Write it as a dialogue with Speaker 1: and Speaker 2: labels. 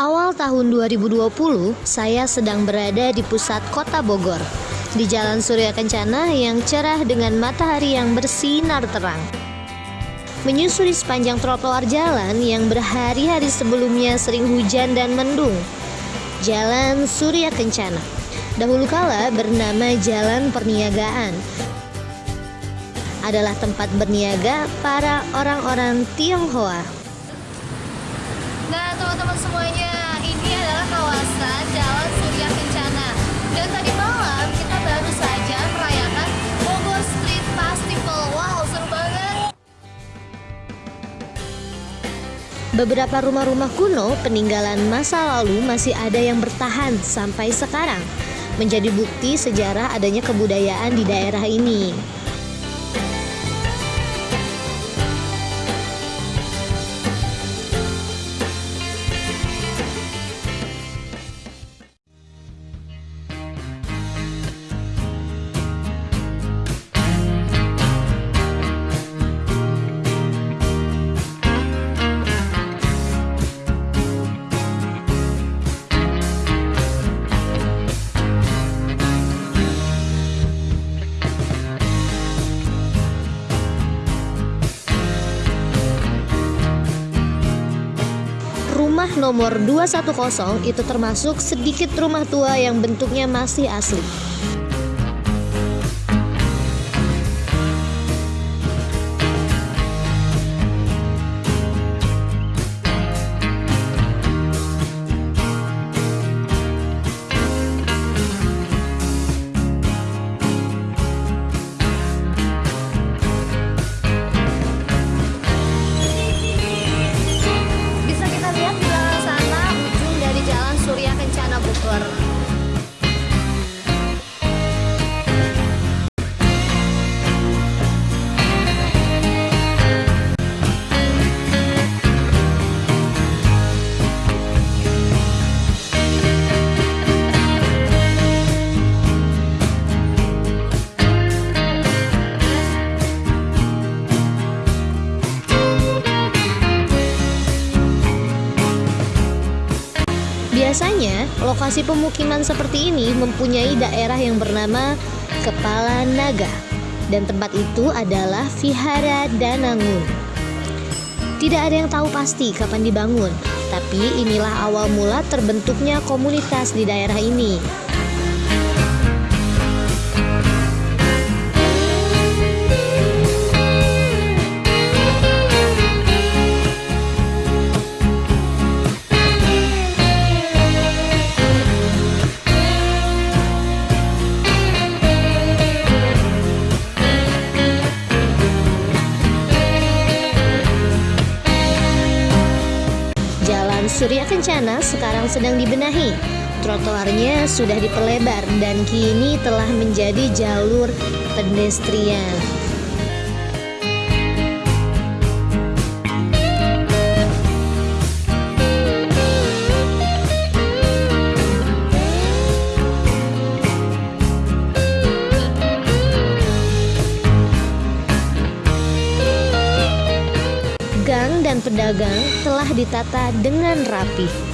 Speaker 1: Awal tahun 2020, saya sedang berada di pusat kota Bogor, di Jalan Surya Kencana yang cerah dengan matahari yang bersinar terang. Menyusuri sepanjang trotoar jalan yang berhari-hari sebelumnya sering hujan dan mendung. Jalan Surya Kencana. Dahulu kala bernama Jalan Perniagaan. Adalah tempat berniaga para orang-orang Tionghoa.
Speaker 2: Nah teman-teman semuanya ini adalah kawasan Jalan Surya Kencana. Dan tadi malam kita baru saja merayakan Bogor Street Festival. Wow seru banget.
Speaker 1: Beberapa rumah-rumah kuno peninggalan masa lalu masih ada yang bertahan sampai sekarang Menjadi bukti sejarah adanya kebudayaan di daerah ini Rumah nomor 210 itu termasuk sedikit rumah tua yang bentuknya masih asli. Lokasi pemukiman seperti ini mempunyai daerah yang bernama Kepala Naga dan tempat itu adalah Vihara Danangun. Tidak ada yang tahu pasti kapan dibangun, tapi inilah awal mula terbentuknya komunitas di daerah ini. Surya Kencana sekarang sedang dibenahi. Trotoarnya sudah diperlebar dan kini telah menjadi jalur pedestrian. Dan pedagang telah ditata dengan rapi.